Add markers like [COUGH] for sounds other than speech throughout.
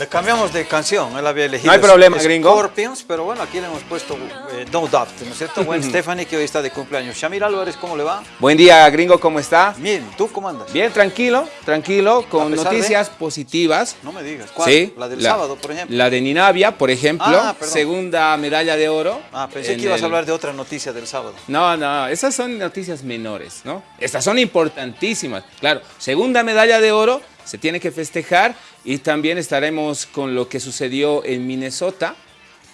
Le cambiamos de canción, él había elegido No hay problema, gringo. Scorpions, pero bueno, aquí le hemos puesto eh, No Doubt, ¿no es cierto? Buen [LAUGHS] Stephanie, que hoy está de cumpleaños. Shamir Álvarez, ¿cómo le va? Buen día, gringo, ¿cómo está? Bien, ¿tú cómo andas? Bien, tranquilo, tranquilo, con de- noticias positivas. No me digas, ¿cuál? Sí, La del sábado, por ejemplo. La de Ninavia, por ejemplo, Ah, segunda medalla de oro. Ah, pensé en que ibas el- a hablar de otra noticia del sábado. No, no, esas son noticias menores, ¿no? Estas son importantísimas. Claro, segunda medalla de oro, se tiene que festejar y también estaremos con lo que sucedió en Minnesota,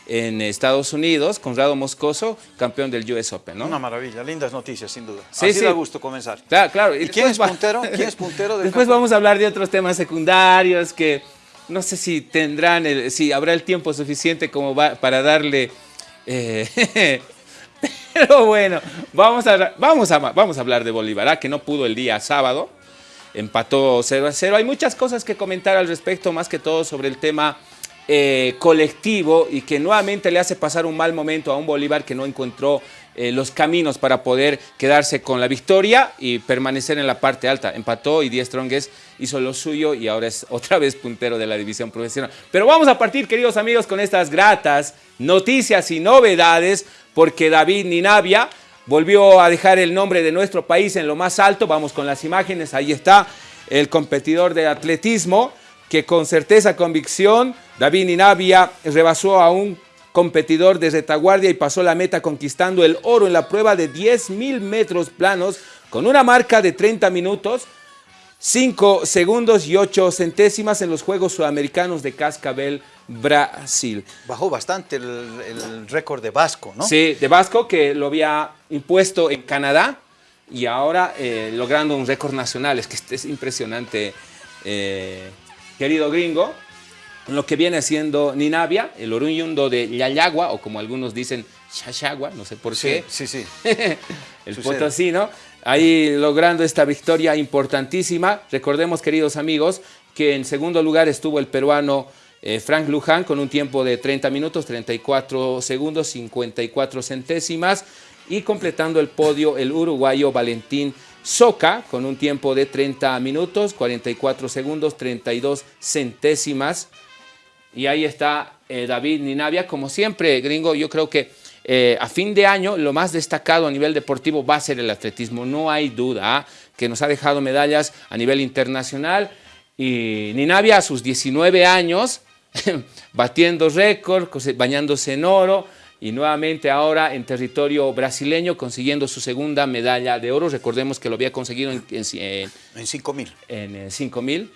en Estados Unidos, con Rado Moscoso, campeón del US Open, ¿no? Una maravilla, lindas noticias, sin duda. Sí, Así sí. da gusto comenzar. Claro, claro. ¿Y quién es puntero? ¿Quién es puntero del Después vamos a hablar de otros temas secundarios que no sé si tendrán, el- si habrá el tiempo suficiente como va- para darle... eh, [LAUGHS] pero bueno, vamos a, vamos, a, vamos a hablar de Bolívar, ¿ah? que no pudo el día sábado, empató 0 a 0. Hay muchas cosas que comentar al respecto, más que todo sobre el tema eh, colectivo y que nuevamente le hace pasar un mal momento a un Bolívar que no encontró eh, los caminos para poder quedarse con la victoria y permanecer en la parte alta. Empató y Díaz Strongest hizo lo suyo y ahora es otra vez puntero de la división profesional. Pero vamos a partir, queridos amigos, con estas gratas noticias y novedades, porque David Ninavia volvió a dejar el nombre de nuestro país en lo más alto. Vamos con las imágenes, ahí está el competidor de atletismo que con certeza, convicción, David Ninavia rebasó a un competidor de retaguardia y pasó la meta conquistando el oro en la prueba de 10.000 metros planos con una marca de 30 minutos, 5 segundos y 8 centésimas en los Juegos Sudamericanos de Cascabel, Brasil. Bajó bastante el, el récord de Vasco, ¿no? Sí, de Vasco que lo había impuesto en Canadá y ahora eh, logrando un récord nacional. Es que este es impresionante, eh, querido gringo. Lo que viene haciendo Ninavia, el oriundo de Yayagua, o como algunos dicen, Chachagua, no sé por Sí, qué. sí, sí. [LAUGHS] el Sucede. potosino, ahí logrando esta victoria importantísima. Recordemos, queridos amigos, que en segundo lugar estuvo el peruano eh, Frank Luján con un tiempo de 30 minutos, 34 segundos, 54 centésimas. Y completando el podio, el uruguayo Valentín Soca con un tiempo de 30 minutos, 44 segundos, 32 centésimas. Y ahí está eh, David Ninavia. Como siempre, gringo, yo creo que eh, a fin de año lo más destacado a nivel deportivo va a ser el atletismo. No hay duda ¿ah? que nos ha dejado medallas a nivel internacional. Y Ninavia a sus 19 años, [LAUGHS] batiendo récord, bañándose en oro. Y nuevamente ahora en territorio brasileño consiguiendo su segunda medalla de oro. Recordemos que lo había conseguido en, en- en- En 5 mil. en eh, 5.000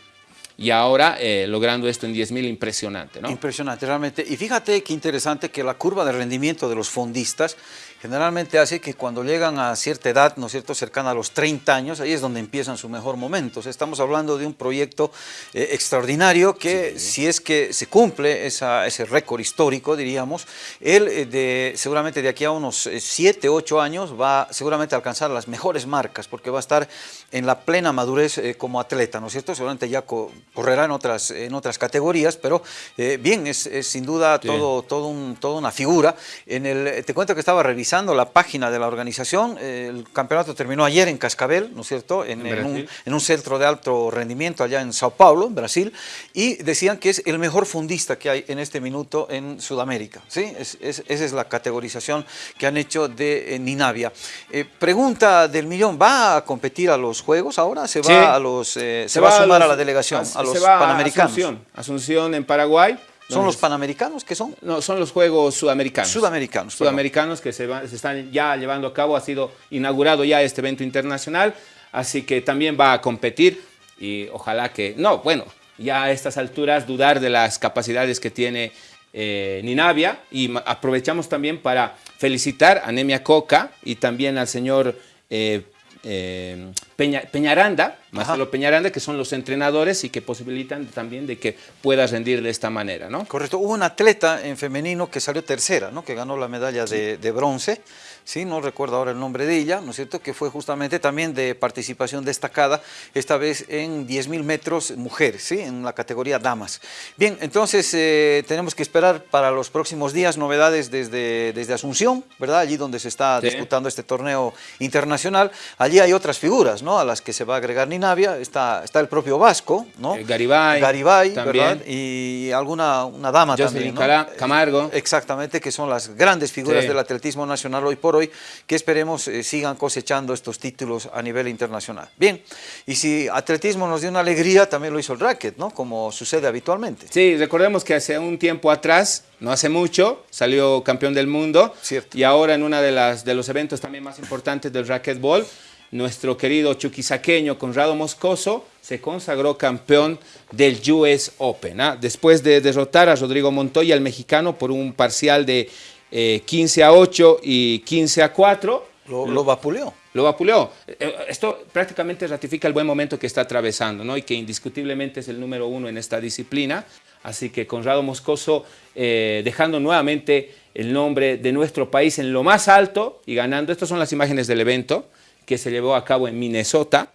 y ahora eh, logrando esto en 10.000, impresionante, ¿no? Impresionante, realmente. Y fíjate qué interesante que la curva de rendimiento de los fondistas generalmente hace que cuando llegan a cierta edad, ¿no es cierto?, cercana a los 30 años, ahí es donde empiezan su mejor momento. O sea, estamos hablando de un proyecto eh, extraordinario que si es que se cumple esa- ese récord histórico, diríamos, él eh, de, seguramente de aquí a unos 7, 8 años va seguramente a alcanzar las mejores marcas porque va a estar en la plena madurez eh, como atleta, ¿no es cierto? Seguramente ya co- correrá en otras, en otras categorías, pero eh, bien, es, es sin duda Sí. todo, todo un- toda una figura. En el, te cuento que estaba revisando la página de la organización, eh, el campeonato terminó ayer en Cascabel, ¿no es cierto? En, En en un, en un centro de alto rendimiento allá en Sao Paulo, en Brasil, y decían que es el mejor fundista que hay en este minuto en Sudamérica. ¿sí? Es- es- esa es la categorización que han hecho de eh, Ninavia. Eh, pregunta del millón, ¿va a competir a los Juegos ahora? ¿Se va, Sí. a, los, se va a sumar a, los- la delegación, a, los se va panamericanos? Asunción, Asunción en Paraguay. ¿Son los panamericanos que son? No, son los Juegos Sudamericanos. Sudamericanos, perdón. Sudamericanos que se, va- se están ya llevando a cabo. Ha sido inaugurado ya este evento internacional. Así que también va a competir y ojalá que... No, bueno, ya a estas alturas dudar de las capacidades que tiene eh, Ninavia. Y aprovechamos también para felicitar a Nemia Coca y también al señor... eh, eh, Peña- Peñaranda, Marcelo Peñaranda, que son los entrenadores y que posibilitan también de que pueda rendir de esta manera, ¿no? Correcto. Hubo un atleta en femenino que salió tercera, ¿no? que ganó la medalla de, de bronce. ¿Sí? no recuerdo ahora el nombre de ella, ¿no es cierto?, que fue justamente también de participación destacada, esta vez en 10.000 metros mujeres, ¿sí? en la categoría damas. Bien, entonces eh, tenemos que esperar para los próximos días novedades desde, desde Asunción, ¿verdad?, allí donde se está disputando este torneo internacional. Allí hay otras figuras, ¿no?, a las que se va a agregar Ninavia, está, está el propio Vasco, ¿no? Eh, Garibay, Garibay ¿verdad? Y alguna una dama también, ¿no? Camargo. Exactamente, que son las grandes figuras del atletismo nacional hoy por hoy, que esperemos eh, sigan cosechando estos títulos a nivel internacional. Bien, y si atletismo nos dio una alegría, también lo hizo el racket, ¿no? Como sucede habitualmente. Sí, recordemos que hace un tiempo atrás, no hace mucho, salió campeón del mundo. Cierto. Y ahora en uno de, las, de los eventos también más importantes del racquetball, nuestro querido chuquisaqueño Conrado Moscoso se consagró campeón del US Open. ¿ah? Después de derrotar a Rodrigo Montoya, el mexicano, por un parcial de 15 eh, a 8 y 15 a 4. Lo, lo vapuleó. Lo vapuleó. Eh, eh, esto prácticamente ratifica el buen momento que está atravesando ¿no? y que indiscutiblemente es el número uno en esta disciplina. Así que Conrado Moscoso dejando nuevamente el nombre de nuestro país en lo más alto y ganando. Estas son las imágenes del evento que se llevó a cabo en Minnesota,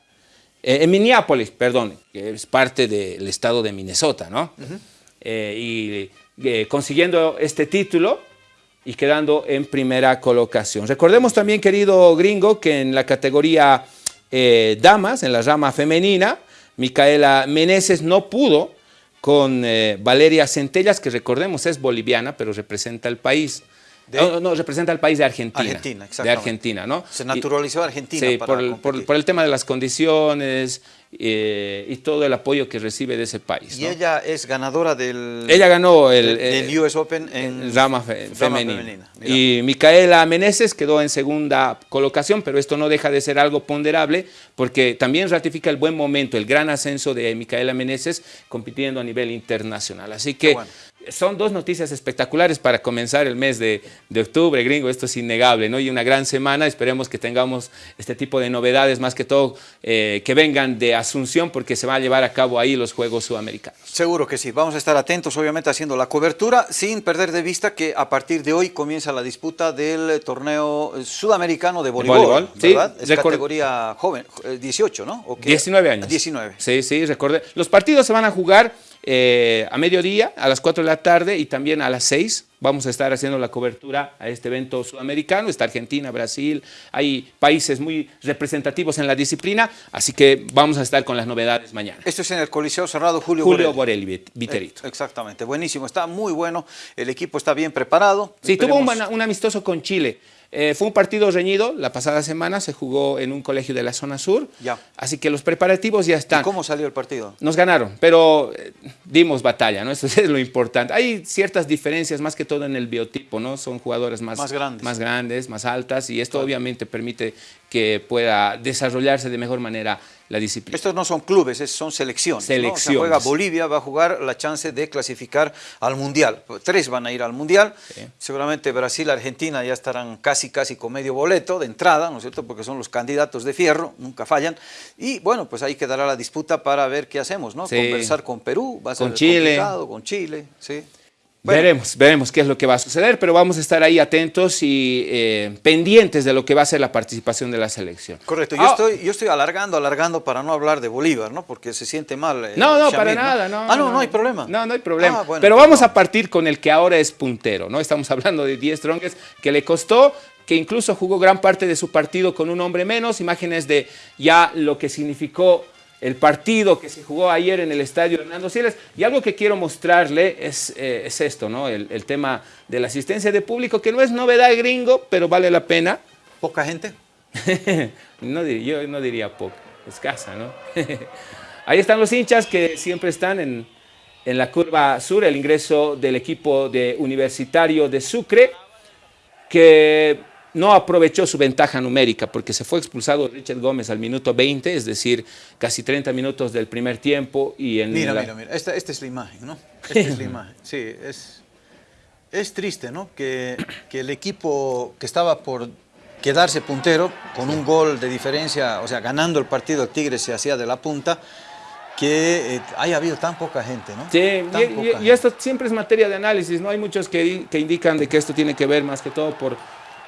eh, en Minneapolis, perdón, que es parte del estado de Minnesota, ¿no? Eh, y consiguiendo este título y quedando en primera colocación. Recordemos también, querido gringo, que en la categoría damas, en la rama femenina, Micaela Meneses no pudo con Valeria Centellas, que recordemos es boliviana, pero representa el país. No, no, representa al país de Argentina. Argentina, De Argentina, ¿no? Se naturalizó Argentina sí, por, el tema de las condiciones eh, y todo el apoyo que recibe de ese país. Y ella es ganadora del... Ella ganó el... Del, US Open en... Rama, femenina. Y Micaela Meneses quedó en segunda colocación, pero esto no deja de ser algo ponderable porque también ratifica el buen momento, el gran ascenso de Micaela Meneses compitiendo a nivel internacional. Así que son dos noticias espectaculares para comenzar el mes de, octubre, gringo, esto es innegable, ¿no? Y una gran semana, esperemos que tengamos este tipo de novedades, más que todo eh, que vengan de Asunción, porque se va a llevar a cabo ahí los Juegos Sudamericanos. Seguro que sí, vamos a estar atentos, obviamente, haciendo la cobertura, sin perder de vista que a partir de hoy comienza la disputa del torneo sudamericano de voleibol, ¿verdad? es categoría joven, 18, eh, ¿no? 19 años. 19. Sí, sí, recordé. Los partidos se van a jugar eh, a mediodía, a las 4 de la tarde y también a las 6 vamos a estar haciendo la cobertura a este evento sudamericano. Está Argentina, Brasil, hay países muy representativos en la disciplina, así que vamos a estar con las novedades mañana. Esto es en el Coliseo Cerrado Julio, Julio Borelli. Viterito. Eh, exactamente, buenísimo, está muy bueno, el equipo está bien preparado. Sí, tuvo un amistoso con Chile. Eh, fue un partido reñido, la pasada semana se jugó en un colegio de la zona sur, ya. así que los preparativos ya están. ¿Cómo salió el partido? Nos ganaron, pero eh, dimos batalla, ¿no? Eso [LAUGHS] es lo importante. Hay ciertas diferencias, más que todo en el biotipo, ¿no? Son jugadores más, más, grandes. más grandes, más altas, y esto obviamente permite que pueda desarrollarse de mejor manera la disciplina. Estos no son clubes, son selecciones. Selecciones. juega Bolivia, va a jugar la chance de clasificar al Mundial. Tres van a ir al Mundial. Seguramente Brasil, Argentina ya estarán casi, casi con medio boleto de entrada, ¿no es cierto? Porque son los candidatos de fierro, nunca fallan. Y bueno, pues ahí quedará la disputa para ver qué hacemos, ¿no? Conversar con Perú, va a ser con Chile. con Chile, sí. Veremos, veremos qué es lo que va a suceder, pero vamos a estar ahí atentos y eh, pendientes de lo que va a ser la participación de la selección. Correcto, yo, ah. estoy, yo estoy alargando, alargando para no hablar de Bolívar, ¿no? Porque se siente mal. Eh, no, no, para nada, no. Ah, no, no, hay problema. No, no hay problema. Ah, pero vamos a partir con el que ahora es puntero, ¿no? Estamos [LAUGHS] hablando de 10 Strongest, que le costó que incluso jugó gran parte de su partido con un hombre menos, imágenes de ya lo que significó el partido que se jugó ayer en el estadio Hernando Siles. Y algo que quiero mostrarle es, eh, es esto, ¿no? El, tema de la asistencia de público, que no es novedad gringo, pero vale la pena. ¿Poca gente? [LAUGHS] no, yo no diría poca, escasa, ¿no? [LAUGHS] Ahí están los hinchas que siempre están en, en la curva sur, el ingreso del equipo de Universitario de Sucre, que no aprovechó su ventaja numérica porque se fue expulsado Richard Gómez al minuto 20, es decir, casi 30 minutos del primer tiempo. Y en mira, mira, mira, esta, es la imagen, ¿no? Esta es la [LAUGHS] imagen, sí, es, es triste, ¿no? Que, que el equipo que estaba por quedarse puntero con un gol de diferencia, o sea, ganando el partido, el Tigre se hacía de la punta, que eh, haya habido tan poca gente, ¿no? Sí, y, esto siempre es materia de análisis, ¿no? Hay muchos que, que indican de que esto tiene que ver más que todo por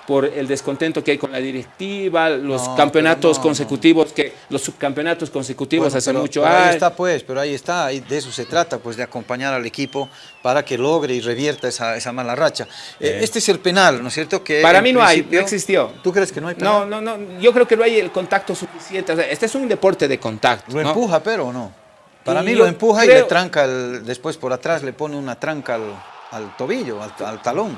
por el descontento que hay con la directiva, los campeonatos consecutivos, que los subcampeonatos consecutivos hace mucho pero Ahí está pues, pero ahí está, de eso se trata, pues de acompañar al equipo para que logre y revierta esa, esa mala racha. Eh, este es el penal, ¿no es cierto? Que para mí no hay, no existió. ¿Tú crees que no hay penal? No, no, no, yo creo que no hay el contacto suficiente, este es un deporte de contacto. ¿Lo empuja pero no? Para mí lo empuja y le tranca, el, después por atrás le pone una tranca al, tobillo, al talón.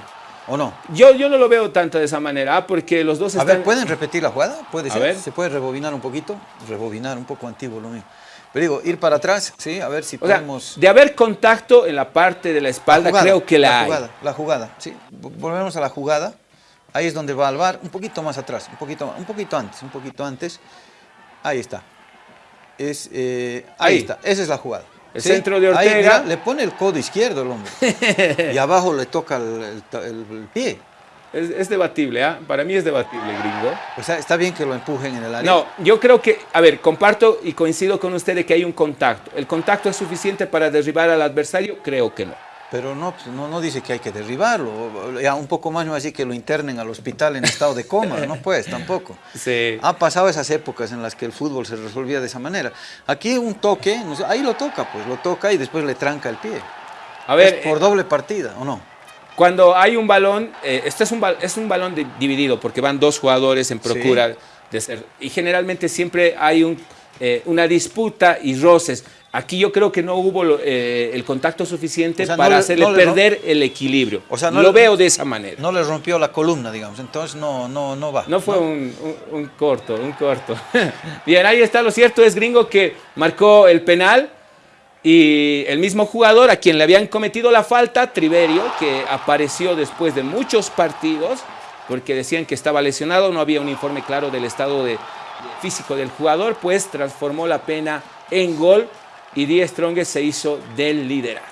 ¿O no? Yo, yo no lo veo tanto de esa manera, ah, porque los dos están... A ver, ¿pueden repetir la jugada? ¿Puede ser? ¿Se puede rebobinar un poquito? Rebobinar, un poco antiguo lo mismo. Pero digo, ir para atrás, sí, a ver si podemos... de haber contacto en la parte de la espalda, creo que la, la Jugada, la jugada, sí. Volvemos a la jugada. Ahí es donde va al bar, un poquito más atrás, un poquito, un poquito antes, un poquito antes. Ahí está. Es, eh, ahí, está, esa es la jugada. El centro de Ortega. le pone el codo izquierdo el hombre. [LAUGHS] y abajo le toca el, pie. Es, debatible, ¿ah? Para mí es debatible, gringo. O sea, está bien que lo empujen en el área. No, yo creo que, a ver, comparto y coincido con usted de que hay un contacto. ¿El contacto es suficiente para derribar al adversario? Creo que no. Pero no, pues, no, no dice que hay que derribarlo. Ya un poco más no así que lo internen al hospital en estado de coma. No pues, tampoco. [LAUGHS] Sí. Ha pasado esas épocas en las que el fútbol se resolvía de esa manera. Aquí un toque, ahí lo toca, pues lo toca y después le tranca el pie. A ver, por eh, doble partida, ¿o no? Cuando hay un balón, eh, este es un, es un balón dividido porque van dos jugadores en procura de ser. Y generalmente siempre hay un, eh, una disputa y roces. Aquí yo creo que no hubo eh, el contacto suficiente para hacerle perder el equilibrio. O sea, no lo veo de esa manera. No le rompió la columna, digamos, entonces no, no, no va. No fue Un, corto, un corto. [LAUGHS] Bien, ahí está, lo cierto es Gringo que marcó el penal y el mismo jugador a quien le habían cometido la falta, Triverio, que apareció después de muchos partidos, porque decían que estaba lesionado, no había un informe claro del estado de, físico del jugador, pues transformó la pena en gol y Die Strongest se hizo del liderato.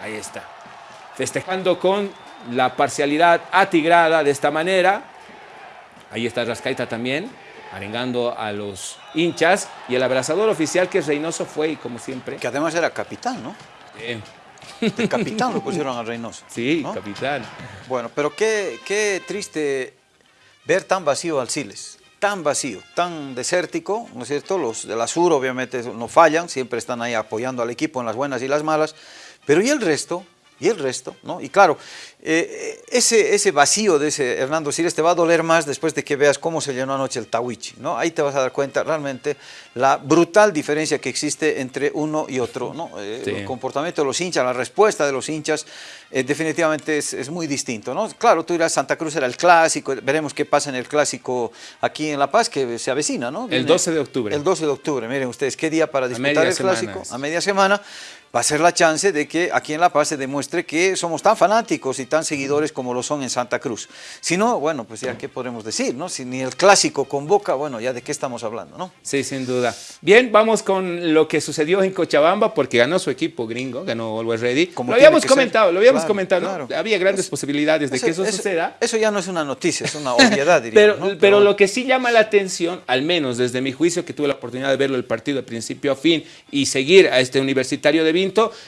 Ahí está. Festejando con la parcialidad atigrada de esta manera. Ahí está Rascaita también, arengando a los hinchas. Y el abrazador oficial que es Reynoso fue, y como siempre... Que además era capitán, ¿no? El capitán lo pusieron a Reynoso. Sí, capitán. Bueno, pero qué, qué triste ver tan vacío al Siles tan vacío, tan desértico, ¿no es cierto? Los de la Sur obviamente no fallan, siempre están ahí apoyando al equipo en las buenas y las malas, pero ¿y el resto? ¿Y el resto? ¿no? Y claro, eh, ese, ese vacío de ese Hernando Siles te va a doler más después de que veas cómo se llenó anoche el Tawichi, ¿no? Ahí te vas a dar cuenta realmente la brutal diferencia que existe entre uno y otro, ¿no? Eh, el comportamiento de los hinchas, la respuesta de los hinchas, eh, definitivamente es, muy distinto, ¿no? Claro, tú dirás, Santa Cruz era el clásico, veremos qué pasa en el clásico aquí en La Paz, que se avecina, ¿no? el 12 de octubre. El 12 de octubre, miren ustedes, qué día para disputar el clásico, a media semana, va a ser la chance de que aquí en La Paz se demuestre que somos tan fanáticos y tan seguidores como lo son en Santa Cruz. Si no, bueno, pues ya qué podemos decir, ¿no? Si ni el clásico convoca, bueno, ya de qué estamos hablando, ¿no? Sí, sin duda. Bien, vamos con lo que sucedió en Cochabamba, porque ganó su equipo gringo, ganó Always Ready. Como lo habíamos comentado, lo habíamos comentado, Había grandes posibilidades de que eso, suceda. Eso ya no es una noticia, es una [LAUGHS] obviedad, diría. pero, pero, pero lo que sí llama la atención, al menos desde mi juicio, que tuve la oportunidad de verlo el partido de principio a fin y seguir a este universitario de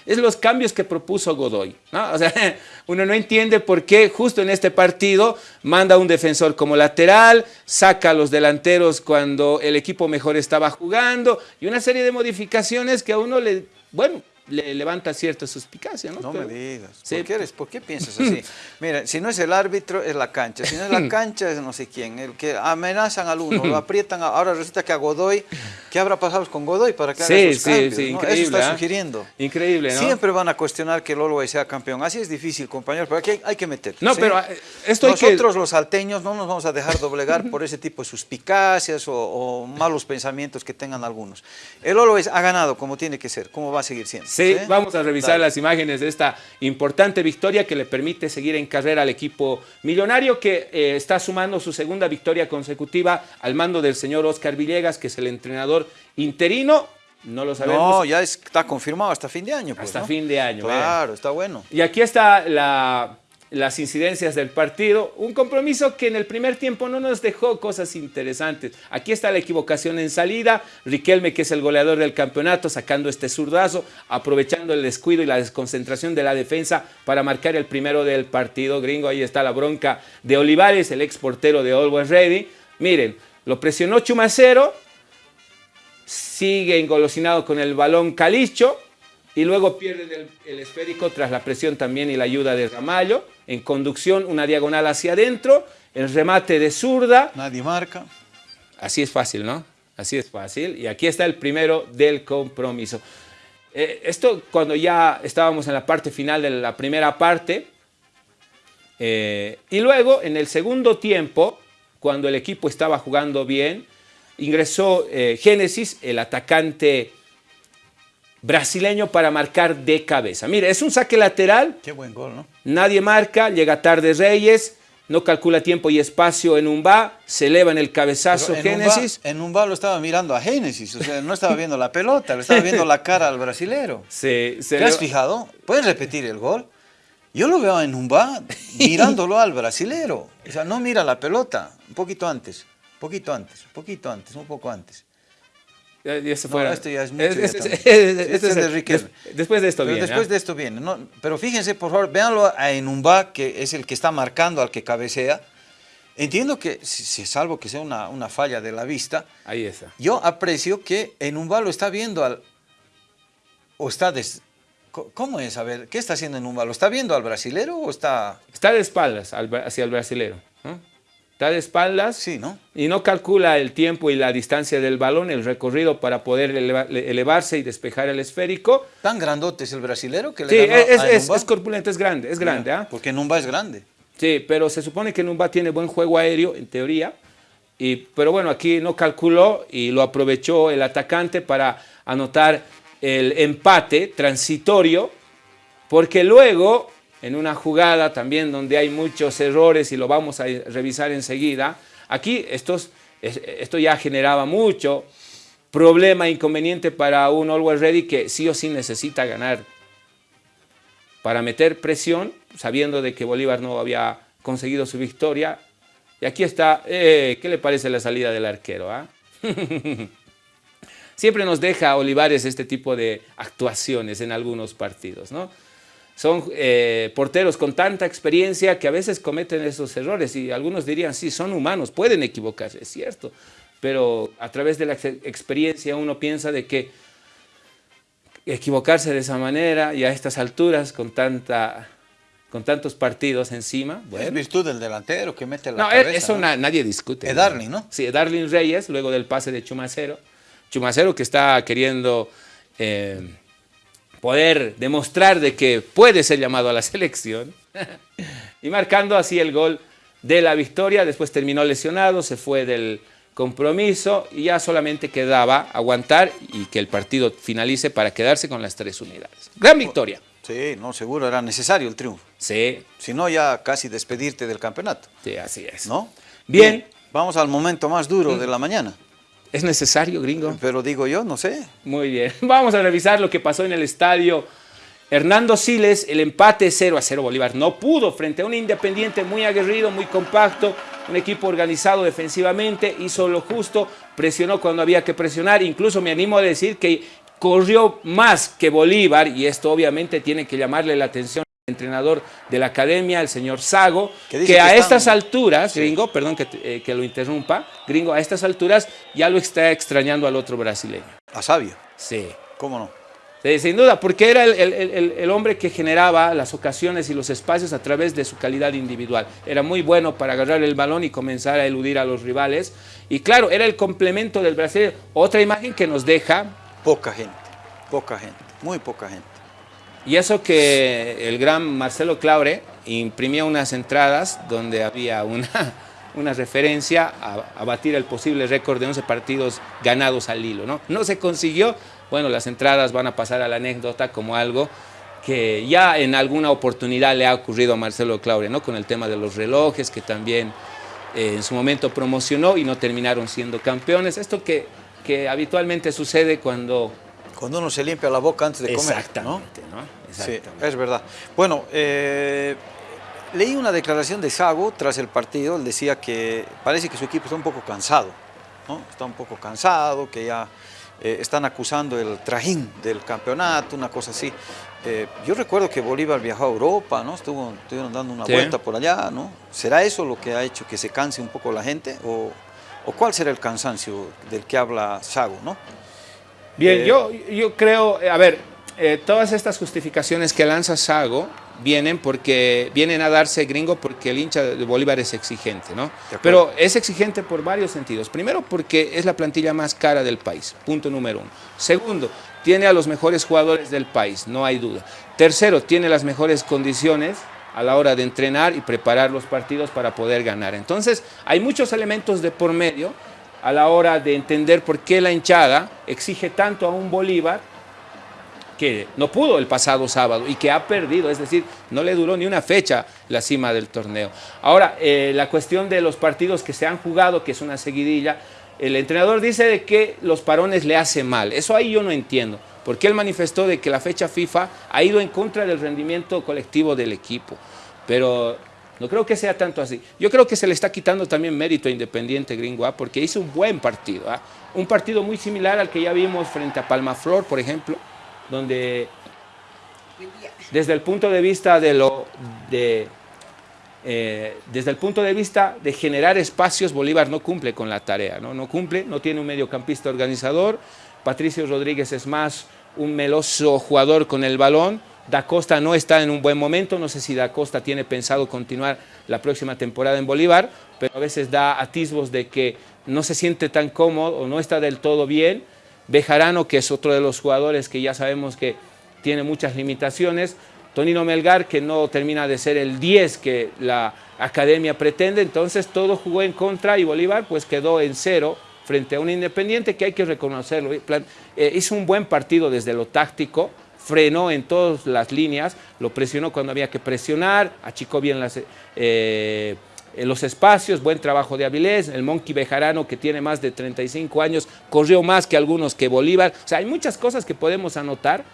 Es los cambios que propuso Godoy. O sea, [LAUGHS] uno no entiende por qué justo en este partido manda un defensor como lateral, saca a los delanteros cuando el equipo mejor estaba jugando y una serie de modificaciones que a uno le, bueno, le levanta cierta suspicacia, ¿no? No me digas. ¿Por, qué eres, ¿Por qué piensas así? [LAUGHS] Mira, si no es el árbitro, es la cancha. Si no es la [LAUGHS] cancha, es no sé quién. El que amenazan al uno, lo aprietan. Ahora resulta que a Godoy, ¿qué habrá pasado con Godoy para que haga sí, esos cambios? Sí, increíble. Eso está ¿eh? sugiriendo. Increíble, ¿no? Siempre van a cuestionar que Lolo sea campeón. Así es difícil, compañeros, pero aquí hay, que meter. No, pero eh, esto Nosotros, los salteños, no nos vamos a dejar doblegar por ese tipo de suspicacias o, malos pensamientos que tengan algunos. El Lolo ha ganado como tiene que ser, como va a seguir siendo. Sí, vamos a revisar las imágenes de esta importante victoria que le permite seguir en carrera al equipo millonario que eh, está sumando su segunda victoria consecutiva al mando del señor Oscar Villegas, que es el entrenador interino. No lo sabemos. No, ya está confirmado hasta fin de año. Pues, hasta fin de año. Claro, está bueno. Y aquí está la las incidencias del partido. Un compromiso que en el primer tiempo no nos dejó cosas interesantes. Aquí está la equivocación en salida. Riquelme, que es el goleador del campeonato, sacando este zurdazo, aprovechando el descuido y la desconcentración de la defensa para marcar el primero del partido. Gringo, ahí está la bronca de Olivares, el ex portero de Always Ready. Miren, lo presionó Chumacero, sigue engolosinado con el balón Calicho, y luego pierde el, esférico tras la presión también y la ayuda de Ramallo. En conducción, una diagonal hacia adentro, el remate de zurda. Nadie marca. Así es fácil, ¿no? Así es fácil. Y aquí está el primero del compromiso. Eh, esto cuando ya estábamos en la parte final de la primera parte. Eh, y luego, en el segundo tiempo, cuando el equipo estaba jugando bien, ingresó eh, Génesis, el atacante brasileño para marcar de cabeza. Mire, es un saque lateral. Qué buen gol, ¿no? Nadie marca, llega tarde Reyes, no calcula tiempo y espacio en un va, se eleva en el cabezazo Génesis. en un va lo estaba mirando a Génesis, o sea, no estaba viendo la pelota, le estaba viendo la cara al brasilero. [LAUGHS] Sí, se ¿Te has fijado? ¿Puedes repetir el gol? Yo lo veo en un va mirándolo al brasilero. O sea, no mira la pelota, un poquito antes, un poquito antes, un poquito antes, un poco antes. Ya, ya se no, esto ya es mucho. este es de Riquelme. después de esto viene. Después de esto viene. No, pero fíjense, por favor, véanlo a Enumba, que es el que está marcando al que cabecea. Entiendo que, si, salvo que sea una, una, falla de la vista, Ahí está. yo aprecio que Enumba lo está viendo al... o está... Des, ¿Cómo es? A ver, ¿qué está haciendo Enumba? ¿Lo está viendo al brasilero o está...? Está de espaldas hacia el brasilero. ¿no? Está de espaldas sí, ¿no? y no calcula el tiempo y la distancia del balón, el recorrido para poder elevarse y despejar el esférico. ¿Tan grandote es el brasilero que le Sí, es, es, corpulento, es grande, es grande. ¿ah? Porque Numba es grande. Sí, pero se supone que Numba tiene buen juego aéreo, en teoría, y, pero bueno, aquí no calculó y lo aprovechó el atacante para anotar el empate transitorio, porque luego en una jugada también donde hay muchos errores y lo vamos a revisar enseguida. Aquí esto ya generaba mucho problema, inconveniente para un Always Ready que sí o sí necesita ganar para meter presión, sabiendo de que Bolívar no había conseguido su victoria. Y aquí está, eh, ¿qué le parece la salida del arquero? Ah? [LAUGHS] Siempre nos deja Olivares este tipo de actuaciones en algunos partidos, ¿no? Son eh, porteros con tanta experiencia que a veces cometen esos errores y algunos dirían, sí, son humanos, pueden equivocarse, es cierto, pero a través de la experiencia uno piensa de que equivocarse de esa manera y a estas alturas con tanta con tantos partidos encima. Bueno. Es virtud del delantero que mete la no, cabeza. Eso nadie discute. Es Darling, ¿no? Sí, Darling Reyes, luego del pase de Chumacero. Chumacero que está queriendo eh, poder demostrar de que puede ser llamado a la [LAUGHS] selección y marcando así el gol de la victoria. Después terminó lesionado, se fue del compromiso y ya solamente quedaba aguantar y que el partido finalice para quedarse con las tres unidades. Gran victoria. Sí, no, seguro era necesario el triunfo. Sí. Si no, ya casi despedirte del campeonato. Sí, así es. ¿No? Bien. Vamos al momento más duro mm. de la mañana. ¿Es necesario, gringo? Pero digo yo, no sé. Muy bien. [LAUGHS] Vamos a revisar lo que pasó en el estadio. Hernando Siles, el empate 0 a 0 Bolívar. No pudo frente a un Independiente muy aguerrido, muy compacto, un equipo organizado defensivamente, hizo lo justo, presionó cuando había que presionar. Incluso me animo a decir que corrió más que Bolívar y esto obviamente tiene que llamarle la atención entrenador de la academia, el señor Sago, que, a estas alturas, gringo, perdón eh, que, lo interrumpa, gringo, a estas alturas ya lo está extrañando al otro brasileño. ¿A Sabio? Sí. ¿Cómo no? Sí, sin duda, porque era el, hombre que generaba las ocasiones y los espacios a través de su calidad individual. Era muy bueno para agarrar el balón y comenzar a eludir a los rivales. Y claro, era el complemento del brasileño. Otra imagen que nos deja... Poca gente, poca gente, muy poca gente. Y eso que el gran Marcelo Claure imprimía unas entradas donde había una, [LAUGHS] una referencia a, batir el posible récord de 11 partidos ganados al hilo. ¿no? no se consiguió, bueno, las entradas van a pasar a la anécdota como algo que ya en alguna oportunidad le ha ocurrido a Marcelo Claure, ¿no? con el tema de los relojes que también eh, en su momento promocionó y no terminaron siendo campeones. Esto que, que habitualmente sucede cuando cuando uno se limpia la boca antes de comer. Exactamente, ¿no? Sí, es verdad. Bueno, eh, leí una declaración de Sago tras el partido, él decía que parece que su equipo está un poco cansado, ¿no? está un poco cansado, que ya eh, están acusando el trajín del campeonato, una cosa así. Eh, yo recuerdo que Bolívar viajó a Europa, ¿no? Estuvo, estuvieron dando una vuelta por allá, ¿no? ¿Será eso lo que ha hecho que se canse un poco la gente? ¿O, o cuál será el cansancio del que habla Sago, no? Bien, eh, yo, yo creo, a ver, todas estas justificaciones que lanza Sago vienen porque vienen a darse gringo porque el hincha de Bolívar es exigente, ¿no? Pero es exigente por varios sentidos. Primero porque es la plantilla más cara del país, punto número uno. Segundo, tiene a los mejores jugadores del país, no hay duda. Tercero, tiene las mejores condiciones a la hora de entrenar y preparar los partidos para poder ganar. Entonces, hay muchos elementos de por medio a la hora de entender por qué la hinchada exige tanto a un Bolívar que no pudo el pasado sábado y que ha perdido, es decir, no le duró ni una fecha la cima del torneo. Ahora, eh, la cuestión de los partidos que se han jugado, que es una seguidilla, el entrenador dice de que los parones le hacen mal. Eso ahí yo no entiendo, porque él manifestó de que la fecha FIFA ha ido en contra del rendimiento colectivo del equipo. Pero no creo que sea tanto así. Yo creo que se le está quitando también mérito a Independiente Gringo, ¿ah? porque hizo un buen partido. ¿ah? Un partido muy similar al que ya vimos frente a Palmaflor, por ejemplo, donde desde el punto de vista de lo de eh, desde el punto de vista de generar espacios, Bolívar no cumple con la tarea, ¿no? no cumple, no tiene un mediocampista organizador, Patricio Rodríguez es más un meloso jugador con el balón, Da Costa no está en un buen momento, no sé si Da Costa tiene pensado continuar la próxima temporada en Bolívar, pero a veces da atisbos de que no se siente tan cómodo o no está del todo bien, Bejarano, que es otro de los jugadores que ya sabemos que tiene muchas limitaciones, Tonino Melgar, que no termina de ser el 10 que la academia pretende, entonces todo jugó en contra y Bolívar pues quedó en cero frente a un Independiente que hay que reconocerlo. Eh, hizo un buen partido desde lo táctico, frenó en todas las líneas, lo presionó cuando había que presionar, achicó bien. Eh, en los espacios, buen trabajo de Avilés, el Monkey Bejarano que tiene más de 35 años, corrió más que algunos que Bolívar, o sea, hay muchas cosas que podemos anotar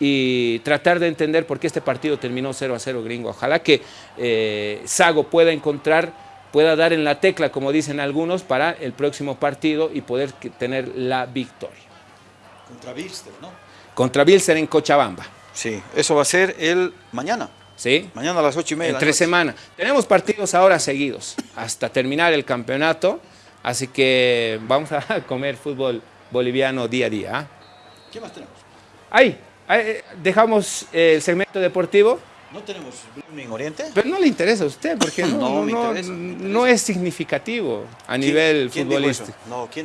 y tratar de entender por qué este partido terminó 0 a 0 gringo. Ojalá que eh, Sago pueda encontrar, pueda dar en la tecla, como dicen algunos, para el próximo partido y poder tener la victoria. Contra Bilster, ¿no? Contra Bilster en Cochabamba. Sí, eso va a ser el mañana. ¿sí? Mañana a las ocho y media. En tres semanas. Tenemos partidos ahora seguidos hasta terminar el campeonato, así que vamos a [LAUGHS] comer fútbol boliviano día a día. ¿ah? ¿Qué más tenemos? Ahí, eh, dejamos el segmento deportivo. ¿No tenemos Blooming Oriente? Pero no le interesa a usted, porque [LAUGHS] no, no, es significativo a nivel futbolístico.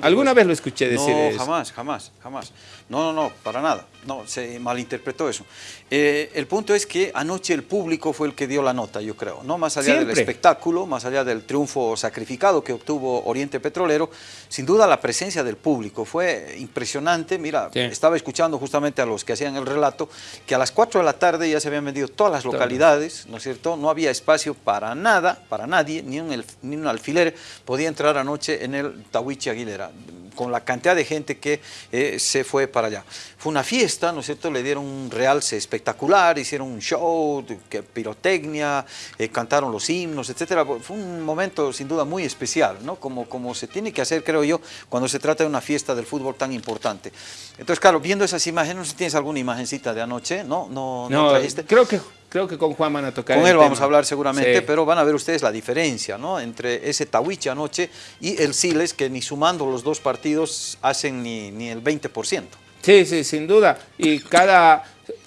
¿Alguna vez lo escuché decir eso? No, jamás, jamás, jamás. No, no, no, para nada. No, se malinterpretó eso. Eh, el punto es que anoche el público fue el que dio la nota, yo creo. No más allá del espectáculo, más allá del triunfo sacrificado que obtuvo Oriente Petrolero, sin duda la presencia del público fue impresionante. Mira, estaba escuchando justamente a los que hacían el relato que a las 4 de la tarde ya se habían vendido todas las localidades, ¿no es cierto? No había espacio para nada, para nadie, ni un, ni un alfiler podía entrar anoche en el Tawichi Aguilera con la cantidad de gente que eh, se fue para allá. Fue una fiesta, ¿no es cierto? Le dieron un realce espectacular, hicieron un show, pirotecnia, eh, cantaron los himnos, etcétera. Fue un momento sin duda muy especial, ¿no? Como, como se tiene que hacer, creo yo, cuando se trata de una fiesta del fútbol tan importante. Entonces, claro, viendo esas imágenes, no sé si tienes alguna imagencita de anoche, ¿no? No, no, trajiste. Creo que Creo que con Juan van a tocar Con él vamos a hablar seguramente, pero van a ver ustedes la diferencia ¿no? entre ese Tawiche anoche y el Siles, que ni sumando los dos partidos hacen ni, ni el 20%. Sí, sí, sin duda. Y cada...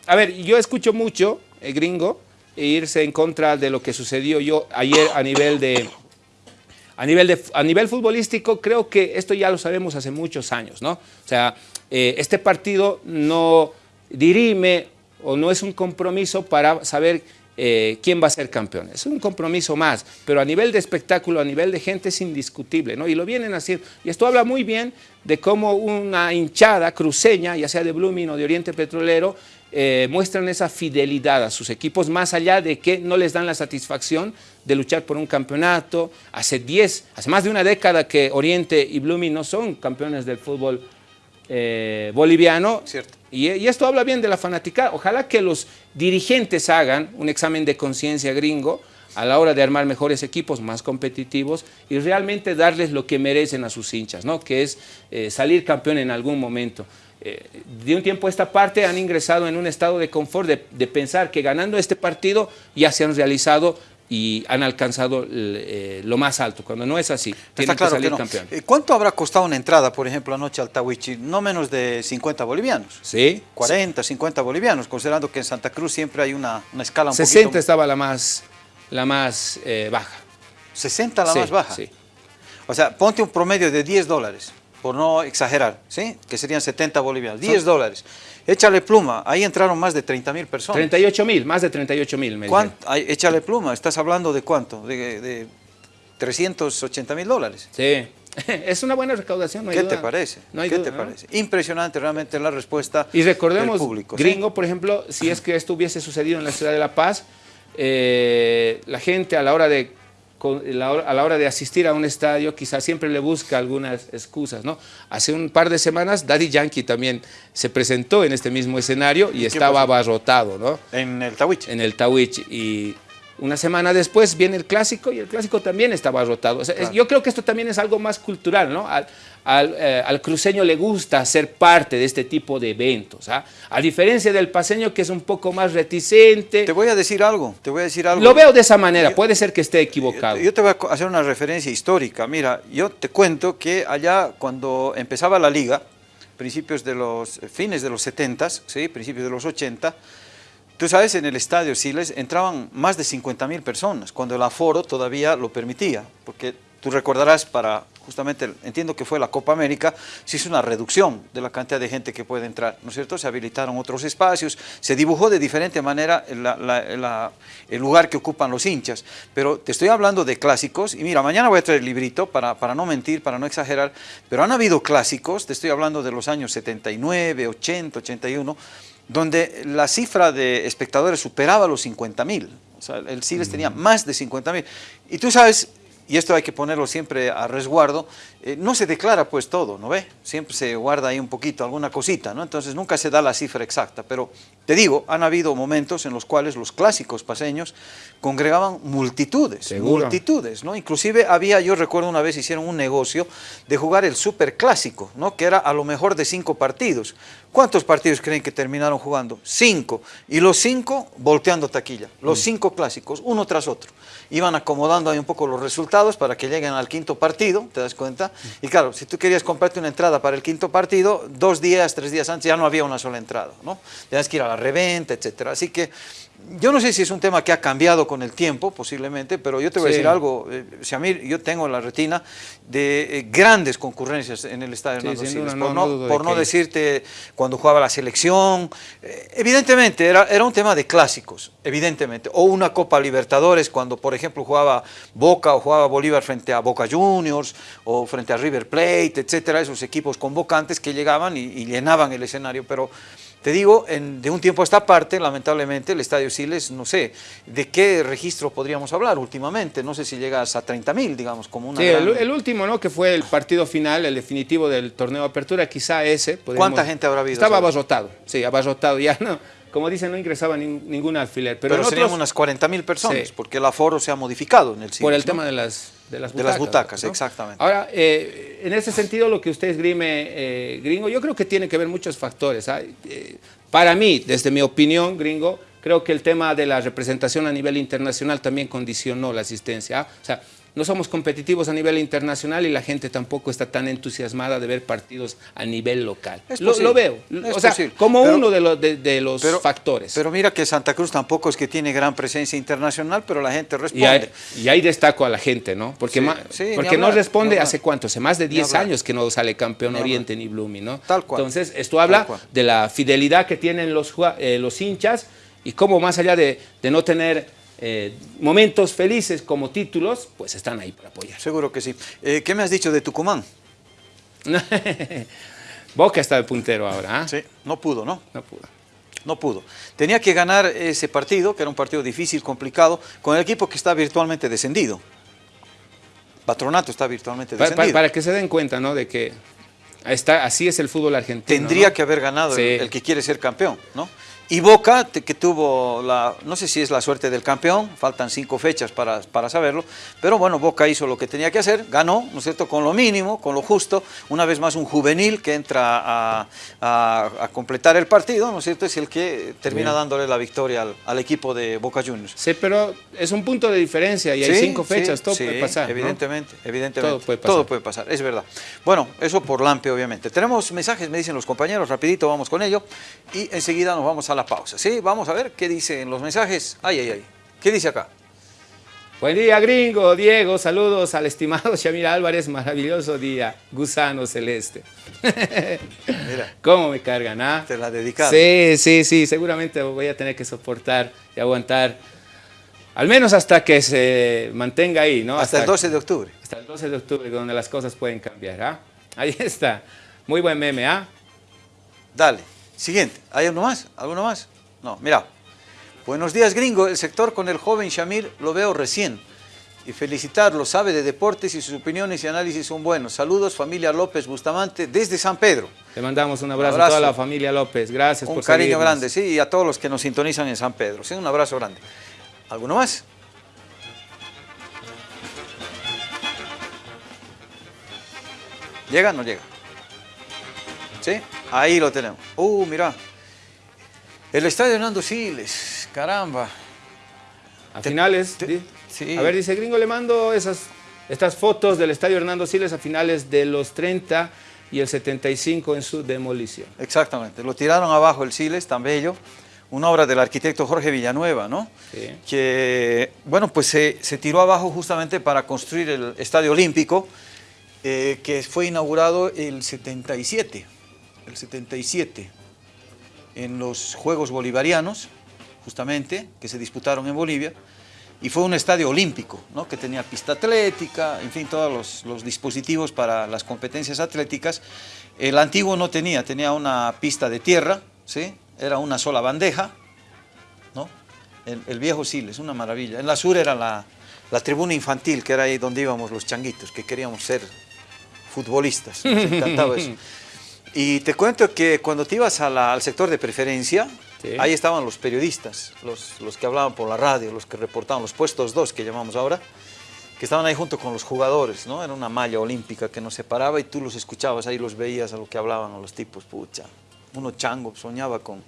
A ver, yo escucho mucho, el gringo, e irse en contra de lo que sucedió yo ayer a nivel de... A nivel, de, a nivel futbolístico, creo que esto ya lo sabemos hace muchos años, ¿no? O sea, eh, este partido no dirime o no es un compromiso para saber eh, quién va a ser campeón. Es un compromiso más, pero a nivel de espectáculo, a nivel de gente es indiscutible, ¿no? Y lo vienen haciendo. Y esto habla muy bien de cómo una hinchada cruceña, ya sea de Blooming o de Oriente Petrolero, eh, muestran esa fidelidad a sus equipos, más allá de que no les dan la satisfacción de luchar por un campeonato. Hace 10, hace más de una década que Oriente y Blooming no son campeones del fútbol eh, boliviano. Y, esto habla bien de la fanática. Ojalá que los dirigentes hagan un examen de conciencia gringo a la hora de armar mejores equipos, más competitivos y realmente darles lo que merecen a sus hinchas, ¿no? que es eh, salir campeón en algún momento. Eh, de un tiempo a esta parte han ingresado en un estado de confort de pensar que ganando este partido ya se han realizado y han alcanzado eh, lo más alto, cuando no es así, tienen que salir campeón. Eh, ¿Cuánto habrá costado una entrada, por ejemplo, anoche al Tawichi? No menos de 50 bolivianos. Sí. 40, 50 bolivianos, considerando que en Santa Cruz siempre hay una, una escala un 60 estaba la más, la más eh, baja. 60 la más baja. Sí. O sea, ponte un promedio de 10 dólares, por no exagerar, ¿sí? Que serían 70 bolivianos, 10 dólares. Échale pluma, ahí entraron más de 30 mil personas. 38 mil, más de 38 mil. Échale pluma, ¿estás hablando de cuánto? De, 380 mil dólares. Sí, [LAUGHS] es una buena recaudación, no ¿Qué te parece? ¿Qué te parece? Impresionante realmente la respuesta y recordemos, del público. Gringo, por ejemplo, si es que esto hubiese sucedido en la ciudad de La Paz, eh, la gente a la hora de a la hora de asistir a un estadio quizás siempre le busca algunas excusas, ¿no? Hace un par de semanas Daddy Yankee también se presentó en este mismo escenario y estaba abarrotado, ¿no? En el Tawich. En el Tawich y una semana después viene el clásico y el clásico también estaba rotado. Yo creo que esto también es algo más cultural, ¿no? Eh, al, cruceño le gusta ser parte de este tipo de eventos, ¿ah? a diferencia del paseño que es un poco más reticente. Te voy a decir algo, te voy a decir algo. Lo veo de esa manera, puede ser que esté equivocado. Yo, te voy a hacer una referencia histórica. Mira, yo te cuento que allá cuando empezaba la liga, principios de los, fines de los 70, ¿sí? principios de los 80, Tú sabes, en el estadio Siles entraban más de 50 mil personas, cuando el aforo todavía lo permitía, porque tú recordarás para, justamente, entiendo que fue la Copa América, se hizo una reducción de la cantidad de gente que puede entrar, ¿no es cierto? Se habilitaron otros espacios, se dibujó de diferente manera el lugar que ocupan los hinchas, pero te estoy hablando de clásicos, y mira, mañana voy a traer el librito para, para no mentir, para no exagerar, pero han habido clásicos, te estoy hablando de los años 79, 80, 81, donde la cifra de espectadores superaba los 50 mil. O sea, el Siles tenía más de 50 mil. Y tú sabes, y esto hay que ponerlo siempre a resguardo, eh, no se declara pues todo, ¿no ve? Siempre se guarda ahí un poquito, alguna cosita, ¿no? Entonces nunca se da la cifra exacta, pero te digo, han habido momentos en los cuales los clásicos paseños congregaban multitudes, multitudes, ¿no? Inclusive había, yo recuerdo una vez hicieron un negocio de jugar el superclásico, ¿no? Que era a lo mejor de cinco partidos. ¿Cuántos partidos creen que terminaron jugando? Cinco. Y los cinco volteando taquilla, los mm. cinco clásicos, uno tras otro iban acomodando ahí un poco los resultados para que lleguen al quinto partido, ¿te das cuenta? Y claro, si tú querías comprarte una entrada para el quinto partido, dos días, tres días antes ya no había una sola entrada, ¿no? Tenías que ir a la reventa, etcétera. Así que yo no sé si es un tema que ha cambiado con el tiempo, posiblemente, pero yo te voy a decir algo, eh, Shamir, yo tengo la retina de eh, grandes concurrencias en el Estadio Hernando Siles, por, no, por no decirte cuando jugaba la selección, eh, evidentemente era, era un tema de clásicos, evidentemente, o una Copa Libertadores cuando por ejemplo jugaba Boca o jugaba Bolívar frente a Boca Juniors o frente a River Plate, etcétera, esos equipos convocantes que llegaban y, y llenaban el escenario, pero te digo, de un tiempo a esta parte, lamentablemente, el Estadio Siles, no sé, ¿de qué registro podríamos hablar últimamente? No sé si llegas a 30 mil, digamos, como una Sí, el, último, ¿no? Que fue el partido final, el definitivo del torneo de apertura, quizá ese. ¿Cuánta gente habrá habido? Estaba abarrotado, sí, abarrotado, ya [LAUGHS] no como dicen, no ingresaba ningún alfiler. Pero, serían unas 40 mil personas, porque el aforo se ha modificado en el sitio. Por el tema de las, de las butacas. De las butacas, exactamente. Ahora, eh, en ese sentido, lo que usted esgrime, eh, gringo, yo creo que tiene que ver muchos factores. Eh, para mí, desde mi opinión, gringo, creo que el tema de la representación a nivel internacional también condicionó la asistencia. ¿ah? O sea, no somos competitivos a nivel internacional y la gente tampoco está tan entusiasmada de ver partidos a nivel local. Lo, veo, o sea, como uno de, los, de, los factores. Pero mira que Santa Cruz tampoco es que tiene gran presencia internacional, pero la gente responde. Y ahí, destaco a la gente, ¿no? Porque, porque no responde hace cuánto, hace más de 10 años que no sale campeón Oriente ni Blumi, ¿no? Tal cual. Entonces, esto habla de la fidelidad que tienen los, eh, los hinchas y cómo más allá de, de no tener eh, momentos felices como títulos, pues están ahí para apoyar. Seguro que sí. Eh, ¿Qué me has dicho de Tucumán? [LAUGHS] Boca está de puntero ahora. ¿ah? Sí, no pudo, ¿no? No pudo. No pudo. Tenía que ganar ese partido, que era un partido difícil, complicado, con el equipo que está virtualmente descendido. Patronato está virtualmente descendido. Para, que se den cuenta, ¿no? De que está, así es el fútbol argentino. Tendría que haber ganado el, el, que quiere ser campeón, ¿no? Y Boca, que tuvo la, no sé si es la suerte del campeón, faltan cinco fechas para, para saberlo, pero bueno, Boca hizo lo que tenía que hacer, ganó, ¿no es cierto?, con lo mínimo, con lo justo, una vez más un juvenil que entra a, a- a completar el partido, ¿no es cierto?, es el que termina Bien. dándole la victoria al, al equipo de Boca Juniors. Sí, pero es un punto de diferencia y hay cinco sí, fechas, todo sí, puede pasar. ¿no? Evidentemente, evidentemente. Todo puede pasar. Todo puede pasar, es verdad. Bueno, eso por Lampe, obviamente. Tenemos mensajes, me dicen los compañeros, rapidito vamos con ello. Y enseguida nos vamos a la pausa. Sí, vamos a ver qué dicen los mensajes. Ay, ay, ay. ¿Qué dice acá? Buen día, gringo. Diego, saludos al estimado [LAUGHS] Shamir Álvarez. Maravilloso día. Gusano celeste. [LAUGHS] Mira, ¿Cómo me cargan, ah? te la dedicaron. Sí, sí, sí. Seguramente voy a tener que soportar y aguantar. Al menos hasta que se mantenga ahí, ¿no? Hasta el 12 de octubre. Hasta el 12 de octubre, donde las cosas pueden cambiar, ¿ah? Ahí está. Muy buen meme, ¿ah? Dale. Siguiente. ¿Hay uno más? ¿Alguno más? No, mira. Buenos días, gringo. El sector con el joven Shamir lo veo recién. Y felicitarlo, sabe de deportes y sus opiniones y análisis son buenos. Saludos, familia López Bustamante, desde San Pedro. Le mandamos un abrazo, abrazo. a toda la familia López. Gracias Un por cariño seguirnos. grande, sí, y a todos los que nos sintonizan en San Pedro. Sí, un abrazo grande. ¿Alguno más? ¿Llega o no llega? ¿Sí? Ahí lo tenemos. Uh, mira. El estadio Hernando Siles, caramba. A Te- finales. te- di- sí. A ver, dice Gringo, le mando esas, estas fotos del estadio Hernando Siles a finales de los 30 y el 75 en su demolición. Exactamente, lo tiraron abajo el Siles, tan bello. Una obra del arquitecto Jorge Villanueva, ¿no? Sí. Que, bueno, pues se, se tiró abajo justamente para construir el Estadio Olímpico, eh, que fue inaugurado el 77, el 77, en los Juegos Bolivarianos, justamente, que se disputaron en Bolivia, y fue un estadio olímpico, ¿no? que tenía pista atlética, en fin, todos los, los dispositivos para las competencias atléticas. El antiguo no tenía, tenía una pista de tierra, ¿sí? era una sola bandeja, ¿no? El, el viejo Siles, una maravilla. En la sur era la, la tribuna infantil, que era ahí donde íbamos los changuitos, que queríamos ser futbolistas. Nos [LAUGHS] encantaba eso. Y te cuento que cuando te ibas a la- al sector de preferencia, Sí. ahí estaban los periodistas, los, los que hablaban por la radio, los que reportaban, los puestos dos que llamamos ahora, que estaban ahí junto con los jugadores, ¿no? Era una malla olímpica que nos separaba y tú los escuchabas ahí, los veías a lo que hablaban a los tipos, pucha. Uno chango, soñaba con...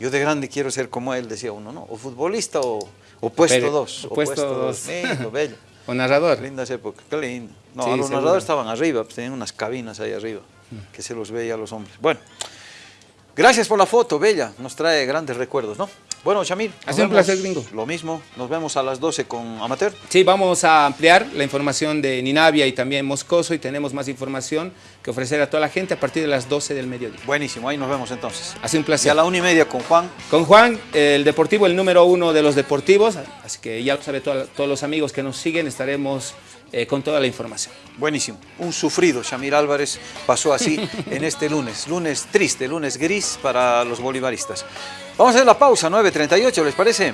Yo de grande quiero ser como él, decía uno, ¿no? O futbolista o, o puesto Pere- dos. o puesto dos. Lindo, bello. [LAUGHS] O narrador. Lindas épocas, qué lindo. No, Sí, los seguro. narradores estaban arriba, pues, tenían unas cabinas ahí arriba, que se los veía a los hombres. Bueno, gracias por la foto, bella, nos trae grandes recuerdos, ¿no? Bueno, Shamir. Ha sido un placer, gringo. Lo mismo, nos vemos a las 12 con Amateur. Sí, vamos a ampliar la información de Ninavia y también Moscoso y tenemos más información que ofrecer a toda la gente a partir de las 12 del mediodía. Buenísimo, ahí nos vemos entonces. Ha sido un Y placer. a la una y media con Juan. Con Juan, el deportivo, el número uno de los deportivos, así que ya lo sabe todo- todos los amigos que nos siguen, estaremos eh, con toda la información. Buenísimo. Un sufrido Shamir Álvarez pasó así [LAUGHS] en este lunes. Lunes triste, lunes gris para los bolivaristas. Vamos a hacer la pausa, 9.38, ¿les parece?